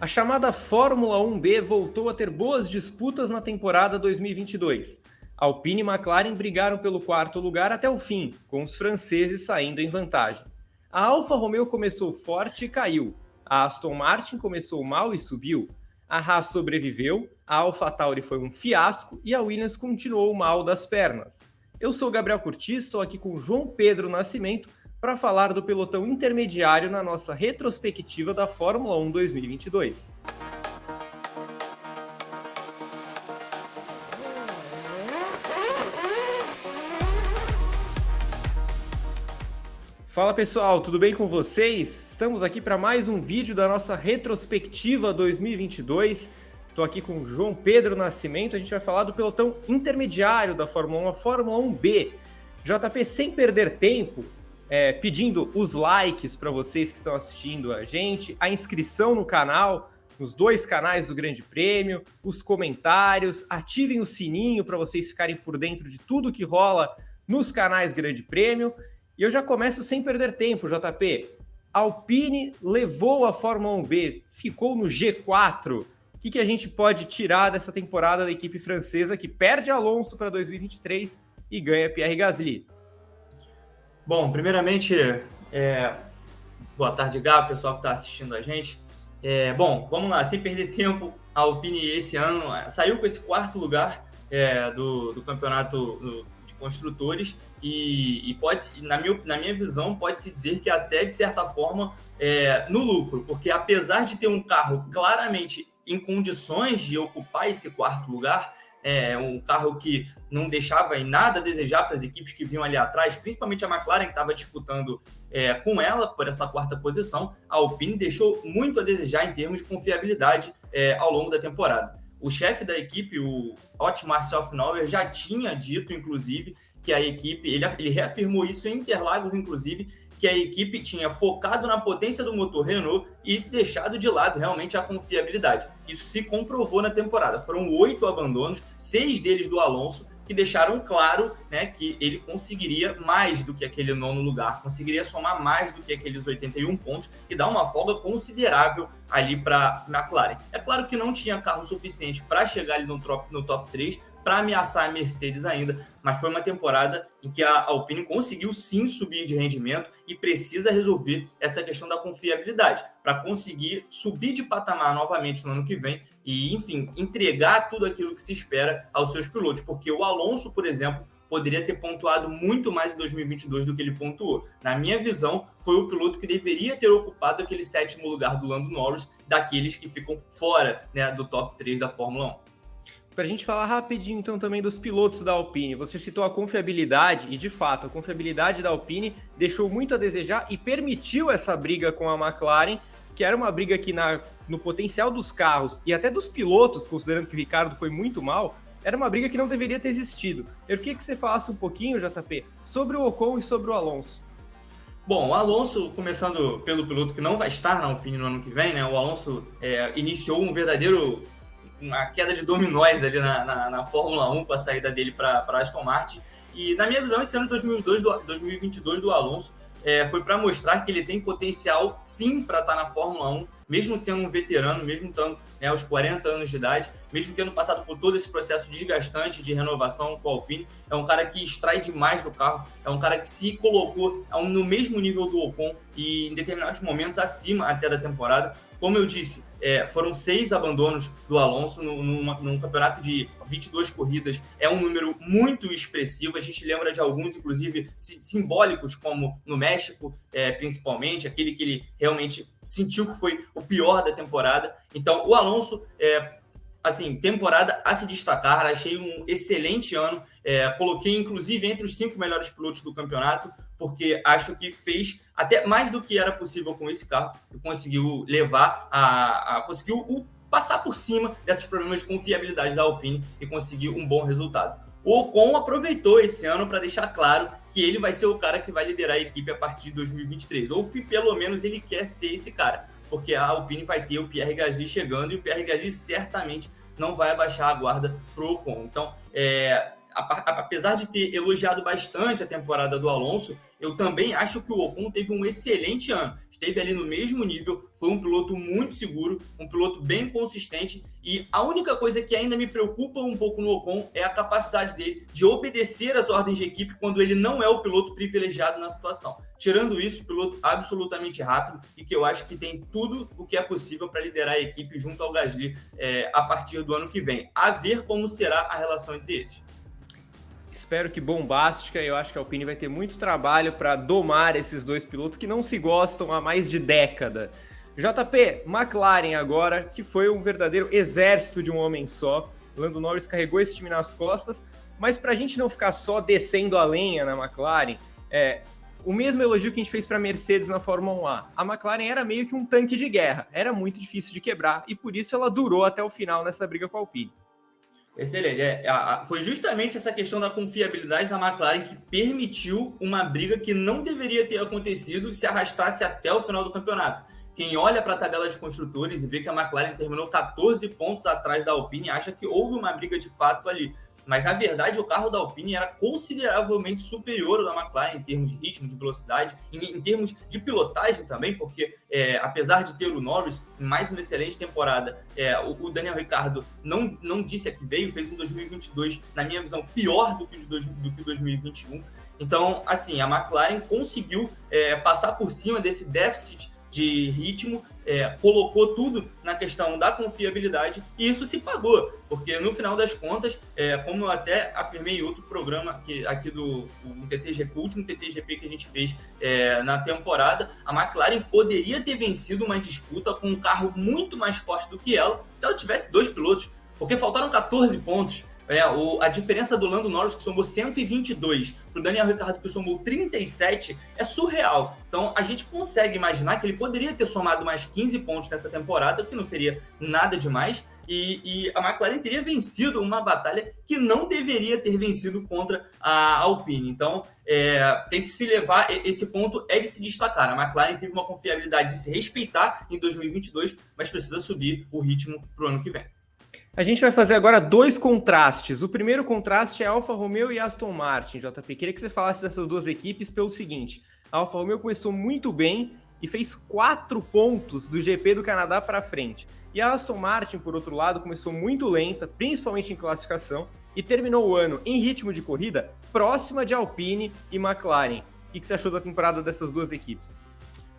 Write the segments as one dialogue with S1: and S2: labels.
S1: A chamada Fórmula 1B voltou a ter boas disputas na temporada 2022. Alpine e McLaren brigaram pelo quarto lugar até o fim, com os franceses saindo em vantagem. A Alfa Romeo começou forte e caiu. A Aston Martin começou mal e subiu. A Haas sobreviveu, a AlphaTauri foi um fiasco e a Williams continuou mal das pernas. Eu sou Gabriel Curti, estou aqui com João Pedro Nascimento para falar do pelotão intermediário na nossa retrospectiva da Fórmula 1 2022. Fala pessoal, tudo bem com vocês? Estamos aqui para mais um vídeo da nossa retrospectiva 2022. Estou aqui com o João Pedro Nascimento, a gente vai falar do pelotão intermediário da Fórmula 1, a Fórmula 1B. JP, sem perder tempo, é, pedindo os likes para vocês que estão assistindo a gente, a inscrição no canal, nos dois canais do Grande Prêmio, os comentários, ativem o sininho para vocês ficarem por dentro de tudo que rola nos canais Grande Prêmio. E eu já começo sem perder tempo, JP. Alpine levou a Fórmula 1B, ficou no G4. O que, que a gente pode tirar dessa temporada da equipe francesa que perde Alonso para 2023 e ganha Pierre Gasly?
S2: Bom, primeiramente, é... boa tarde, Gabo, pessoal que está assistindo a gente. É... Bom, vamos lá, sem perder tempo, a Alpine esse ano é, saiu com esse quarto lugar é, do, do campeonato de construtores e, e, pode, na minha, na minha visão, pode-se dizer que até de certa forma é, no lucro, porque apesar de ter um carro claramente em condições de ocupar esse quarto lugar, é um carro que não deixava em nada a desejar para as equipes que vinham ali atrás, principalmente a McLaren, que estava disputando é, com ela por essa quarta posição. A Alpine deixou muito a desejar em termos de confiabilidade é, ao longo da temporada. O chefe da equipe, o Otmar Selfnauer, já tinha dito, inclusive, que a equipe, ele, ele reafirmou isso em Interlagos, inclusive, que a equipe tinha focado na potência do motor Renault e deixado de lado realmente a confiabilidade. Isso se comprovou na temporada. Foram oito abandonos, seis deles do Alonso, que deixaram claro né, que ele conseguiria mais do que aquele nono lugar, conseguiria somar mais do que aqueles 81 pontos e dar uma folga considerável ali para McLaren. É claro que não tinha carro suficiente para chegar ali no top, no top 3, para ameaçar a Mercedes ainda, mas foi uma temporada em que a Alpine conseguiu sim subir de rendimento e precisa resolver essa questão da confiabilidade para conseguir subir de patamar novamente no ano que vem e, enfim, entregar tudo aquilo que se espera aos seus pilotos, porque o Alonso, por exemplo, poderia ter pontuado muito mais em 2022 do que ele pontuou. Na minha visão, foi o piloto que deveria ter ocupado aquele sétimo lugar do Lando Norris, daqueles que ficam fora né, do top 3 da Fórmula 1.
S1: Para a gente falar rapidinho então também dos pilotos da Alpine, você citou a confiabilidade e de fato a confiabilidade da Alpine deixou muito a desejar e permitiu essa briga com a McLaren, que era uma briga que na, no potencial dos carros e até dos pilotos, considerando que o Ricardo foi muito mal, era uma briga que não deveria ter existido. Eu queria que você falasse um pouquinho, JP, sobre o Ocon e sobre o Alonso.
S2: Bom, o Alonso, começando pelo piloto que não vai estar na Alpine no ano que vem, né? O Alonso é, iniciou um verdadeiro uma queda de dominóis ali na, na, na Fórmula 1 com a saída dele para Aston Martin. E na minha visão, esse ano de 2002, do, 2022 do Alonso é, foi para mostrar que ele tem potencial sim para estar tá na Fórmula 1, mesmo sendo um veterano, mesmo estando né, aos 40 anos de idade, mesmo tendo passado por todo esse processo desgastante de renovação com o Alpine. É um cara que extrai demais do carro, é um cara que se colocou no mesmo nível do Ocon e em determinados momentos acima até da temporada. Como eu disse, é, foram seis abandonos do Alonso num, num, campeonato de 22 corridas. É um número muito expressivo. A gente lembra de alguns, inclusive, simbólicos, como no México, é, principalmente, aquele que ele realmente sentiu que foi o pior da temporada. Então, o Alonso, é, assim, temporada a se destacar. Achei um excelente ano. É, coloquei, inclusive, entre os cinco melhores pilotos do campeonato porque acho que fez até mais do que era possível com esse carro conseguiu levar a, a conseguiu o, passar por cima desses problemas de confiabilidade da Alpine e conseguiu um bom resultado. O Ocon aproveitou esse ano para deixar claro que ele vai ser o cara que vai liderar a equipe a partir de 2023, ou que pelo menos ele quer ser esse cara, porque a Alpine vai ter o Pierre Gasly chegando e o Pierre Gasly certamente não vai abaixar a guarda pro Ocon. Então, é, apesar de ter elogiado bastante a temporada do Alonso, eu também acho que o Ocon teve um excelente ano. Esteve ali no mesmo nível, foi um piloto muito seguro, um piloto bem consistente. E a única coisa que ainda me preocupa um pouco no Ocon é a capacidade dele de obedecer às ordens de equipe quando ele não é o piloto privilegiado na situação. Tirando isso, piloto absolutamente rápido e que eu acho que tem tudo o que é possível para liderar a equipe junto ao Gasly é, a partir do ano que vem. A ver como será a relação entre eles.
S1: Espero que bombástica. Eu acho que a Alpine vai ter muito trabalho para domar esses dois pilotos que não se gostam há mais de década. JP, McLaren agora, que foi um verdadeiro exército de um homem só. Lando Norris carregou esse time nas costas, mas para a gente não ficar só descendo a lenha na McLaren, é, o mesmo elogio que a gente fez para a Mercedes na Fórmula 1 A. A McLaren era meio que um tanque de guerra, era muito difícil de quebrar e por isso ela durou até o final nessa briga com a Alpine.
S2: Excelente. É, a, a, foi justamente essa questão da confiabilidade da McLaren que permitiu uma briga que não deveria ter acontecido se arrastasse até o final do campeonato. Quem olha para a tabela de construtores e vê que a McLaren terminou 14 pontos atrás da Alpine acha que houve uma briga de fato ali. Mas na verdade o carro da Alpine era consideravelmente superior ao da McLaren em termos de ritmo, de velocidade, em, em termos de pilotagem também, porque é, apesar de ter o Norris em mais uma excelente temporada, é, o, o, Daniel Ricardo não, não disse a que veio, fez um 2022, na minha visão, pior do que o do que 2021. Então, assim, a McLaren conseguiu é, passar por cima desse déficit de ritmo, é, colocou tudo na questão da confiabilidade e isso se pagou, porque no final das contas, é, como eu até afirmei em outro programa que, aqui do TTGP, o último TTGP que a gente fez é, na temporada, a McLaren poderia ter vencido uma disputa com um carro muito mais forte do que ela se ela tivesse dois pilotos, porque faltaram 14 pontos é, o, a diferença do Lando Norris, que somou 122, para o Daniel Ricciardo, que somou 37, é surreal. Então, a gente consegue imaginar que ele poderia ter somado mais 15 pontos nessa temporada, que não seria nada demais, e, e a McLaren teria vencido uma batalha que não deveria ter vencido contra a Alpine. Então, é, tem que se levar, esse ponto é de se destacar. A McLaren teve uma confiabilidade de se respeitar em 2022, mas precisa subir o ritmo para o ano que vem.
S1: A gente vai fazer agora dois contrastes. O primeiro contraste é Alfa Romeo e Aston Martin, JP. Queria que você falasse dessas duas equipes pelo seguinte: a Alfa Romeo começou muito bem e fez quatro pontos do GP do Canadá para frente. E a Aston Martin, por outro lado, começou muito lenta, principalmente em classificação, e terminou o ano em ritmo de corrida próxima de Alpine e McLaren. O que você achou da temporada dessas duas equipes?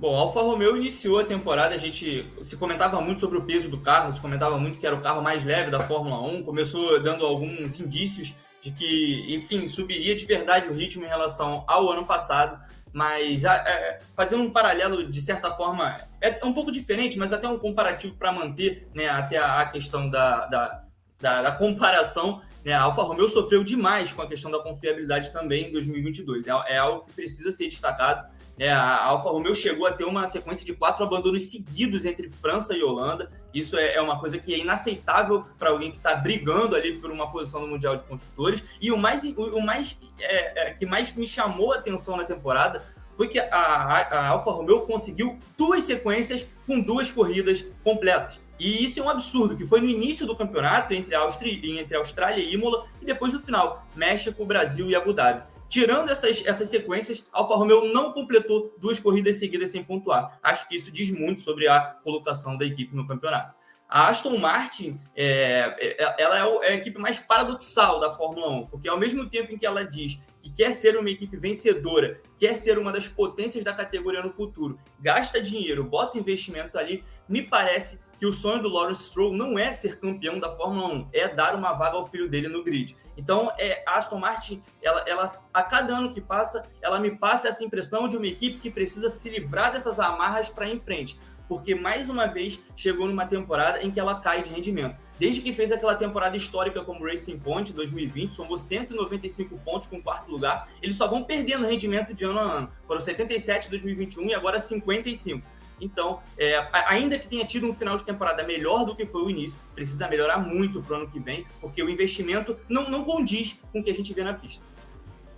S2: Bom, a Alfa Romeo iniciou a temporada, a gente se comentava muito sobre o peso do carro, se comentava muito que era o carro mais leve da Fórmula 1, começou dando alguns indícios de que, enfim, subiria de verdade o ritmo em relação ao ano passado, mas já, é, fazendo um paralelo, de certa forma, é um pouco diferente, mas até um comparativo para manter né, até a, a questão da, da, da, da comparação, né, a Alfa Romeo sofreu demais com a questão da confiabilidade também em 2022, é, é algo que precisa ser destacado, é, a Alfa Romeo chegou a ter uma sequência de quatro abandonos seguidos entre França e Holanda. Isso é, é uma coisa que é inaceitável para alguém que está brigando ali por uma posição no Mundial de Construtores. E o mais, o, mais é, é, que mais me chamou a atenção na temporada foi que a, a, a Alfa Romeo conseguiu duas sequências com duas corridas completas. E isso é um absurdo, que foi no início do campeonato entre, Áustria, entre Austrália e Imola, e depois no final, México, Brasil e Abu Dhabi. Tirando essas, essas sequências, Alfa Romeo não completou duas corridas seguidas sem pontuar. Acho que isso diz muito sobre a colocação da equipe no campeonato. A Aston Martin é, é, ela é, é a equipe mais paradoxal da Fórmula 1, porque ao mesmo tempo em que ela diz que quer ser uma equipe vencedora, quer ser uma das potências da categoria no futuro, gasta dinheiro, bota investimento ali, me parece que o sonho do Lawrence Stroll não é ser campeão da Fórmula 1, é dar uma vaga ao filho dele no grid. Então, é, a Aston Martin, ela, ela, a cada ano que passa, ela me passa essa impressão de uma equipe que precisa se livrar dessas amarras para em frente. Porque, mais uma vez, chegou numa temporada em que ela cai de rendimento. Desde que fez aquela temporada histórica como Racing Point 2020, somou 195 pontos com quarto lugar, eles só vão perdendo rendimento de ano a ano. Foram 77 em 2021 e agora 55. Então, é, ainda que tenha tido um final de temporada melhor do que foi o início, precisa melhorar muito para o ano que vem, porque o investimento não, não condiz com o que a gente vê na pista.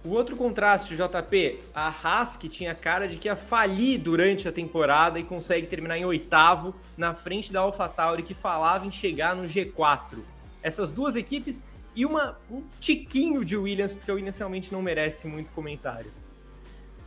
S1: O outro contraste, JP, a Haas que tinha cara de que ia falir durante a temporada e consegue terminar em oitavo, na frente da AlphaTauri que falava em chegar no G4. Essas duas equipes e uma, um tiquinho de Williams, porque o Williams realmente não merece muito comentário.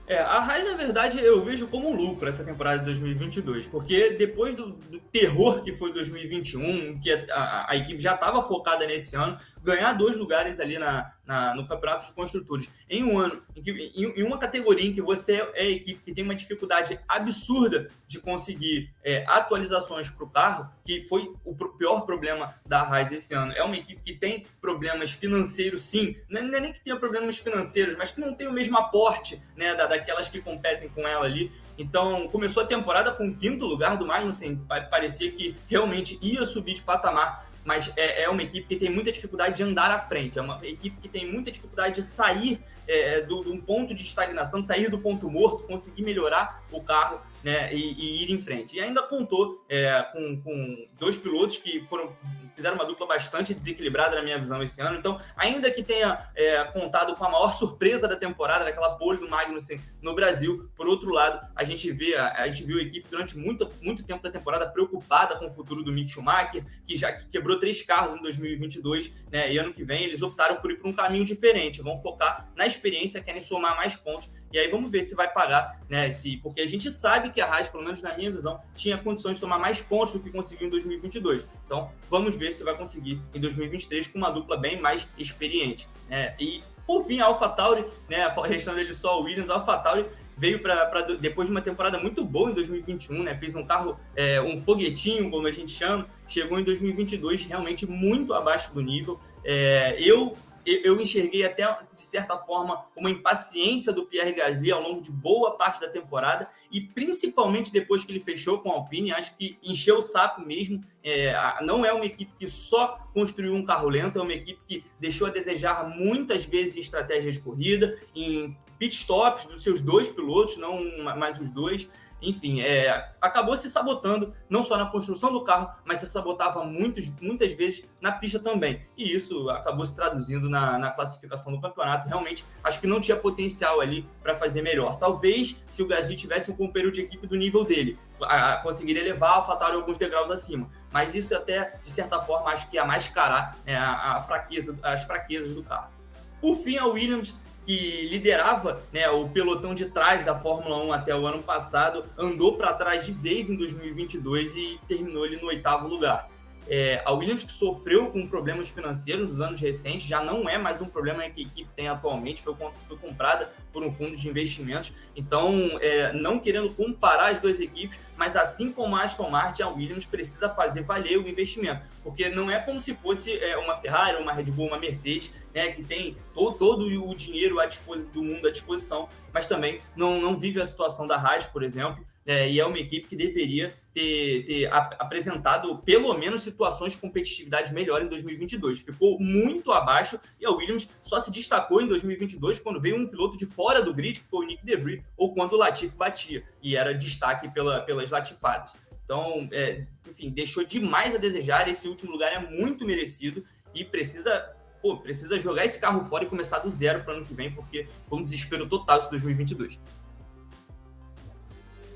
S2: É, a Haas, na verdade, eu vejo como um lucro essa temporada de 2022, porque depois do, do terror que foi 2021, que a, a, a equipe já estava focada nesse ano, ganhar dois lugares ali na, na, no Campeonato dos Construtores em um ano, em, que, em, em, uma categoria em que você é a equipe que tem uma dificuldade absurda de conseguir é, atualizações para o carro, que foi o pior problema da Haas esse ano. É uma equipe que tem problemas financeiros, sim, não é, nem que tenha problemas financeiros, mas que não tem o mesmo aporte né, da, daquelas que competem com ela ali. Então, começou a temporada com o quinto lugar do Magnussen, parecia que realmente ia subir de patamar mas é, é, uma equipe que tem muita dificuldade de andar à frente, é uma equipe que tem muita dificuldade de sair é, do, de um ponto de estagnação, de sair do ponto morto, conseguir melhorar o carro né, e, e, ir em frente. E ainda contou é, com, com, dois pilotos que foram fizeram uma dupla bastante desequilibrada na minha visão esse ano. Então, ainda que tenha é, contado com a maior surpresa da temporada, daquela pole do Magnussen no Brasil, por outro lado, a gente vê a, a gente viu a equipe durante muito, muito tempo da temporada preocupada com o futuro do Mick Schumacher, que já que quebrou três carros em 2022, né, e ano que vem eles optaram por ir para um caminho diferente, vão focar na experiência, querem somar mais pontos e aí vamos ver se vai pagar, né? Se, porque a gente sabe que a Haas, pelo menos na minha visão, tinha condições de somar mais pontos do que conseguiu em 2022. Então vamos ver se vai conseguir em 2023 com uma dupla bem mais experiente. Né? E por fim, a AlphaTauri, né? Restando ele só o Williams, a AlphaTauri veio para depois de uma temporada muito boa em 2021, né? Fez um carro, é, um foguetinho, como a gente chama, chegou em 2022 realmente muito abaixo do nível. É, eu, eu enxerguei até, de certa forma, uma impaciência do Pierre Gasly ao longo de boa parte da temporada e principalmente depois que ele fechou com a Alpine, acho que encheu o saco mesmo. É, não é uma equipe que só construiu um carro lento, é uma equipe que deixou a desejar muitas vezes em estratégia de corrida, em pit stops dos seus dois pilotos, não mais os dois enfim, é, acabou se sabotando, não só na construção do carro, mas se sabotava muitos, muitas vezes na pista também. E isso acabou se traduzindo na, na classificação do campeonato. Realmente, acho que não tinha potencial ali para fazer melhor. Talvez, se o Gasly tivesse um companheiro de equipe do nível dele, a, conseguiria levar a AlphaTauri alguns degraus acima. Mas isso até, de certa forma, acho que ia mascarar é, a, a fraqueza, as fraquezas do carro. Por fim, a Williams que liderava né, o pelotão de trás da Fórmula 1 até o ano passado, andou para trás de vez em 2022 e terminou ali no oitavo lugar. É, a Williams, que sofreu com problemas financeiros nos anos recentes, já não é mais um problema que a equipe tem atualmente, foi, foi comprada por um fundo de investimentos. Então, é, não querendo comparar as duas equipes, mas assim como a Aston Martin, a Williams precisa fazer valer o investimento, porque não é como se fosse é, uma Ferrari, uma Red Bull, uma Mercedes, né, que tem todo, todo o dinheiro à do mundo à disposição, mas também não, não vive a situação da Haas, por exemplo, é, e é uma equipe que deveria ter, ter ap apresentado pelo menos situações de competitividade melhor em 2022. Ficou muito abaixo e a Williams só se destacou em 2022 quando veio um piloto de fora do grid, que foi o Nick DeVry, ou quando o Latifi batia e era destaque pela, pelas latifadas. Então, é, enfim, deixou demais a desejar. Esse último lugar é muito merecido e precisa pô, precisa jogar esse carro fora e começar do zero para o ano que vem, porque foi um desespero total esse 2022.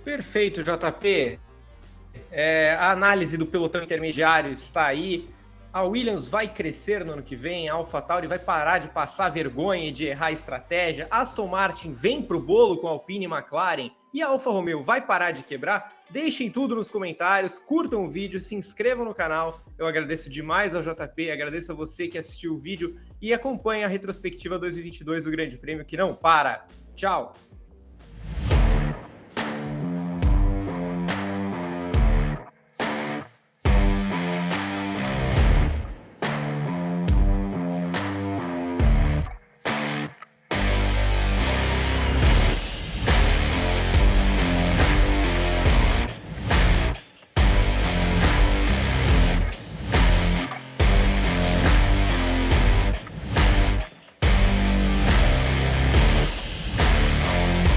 S1: Perfeito, JP. É, a análise do pelotão intermediário está aí. A Williams vai crescer no ano que vem, a AlphaTauri vai parar de passar vergonha e de errar estratégia, Aston Martin vem para o bolo com a Alpine e McLaren e a Alfa Romeo vai parar de quebrar? Deixem tudo nos comentários, curtam o vídeo, se inscrevam no canal. Eu agradeço demais ao JP, agradeço a você que assistiu o vídeo e acompanha a retrospectiva 2022 do Grande Prêmio que não para. Tchau!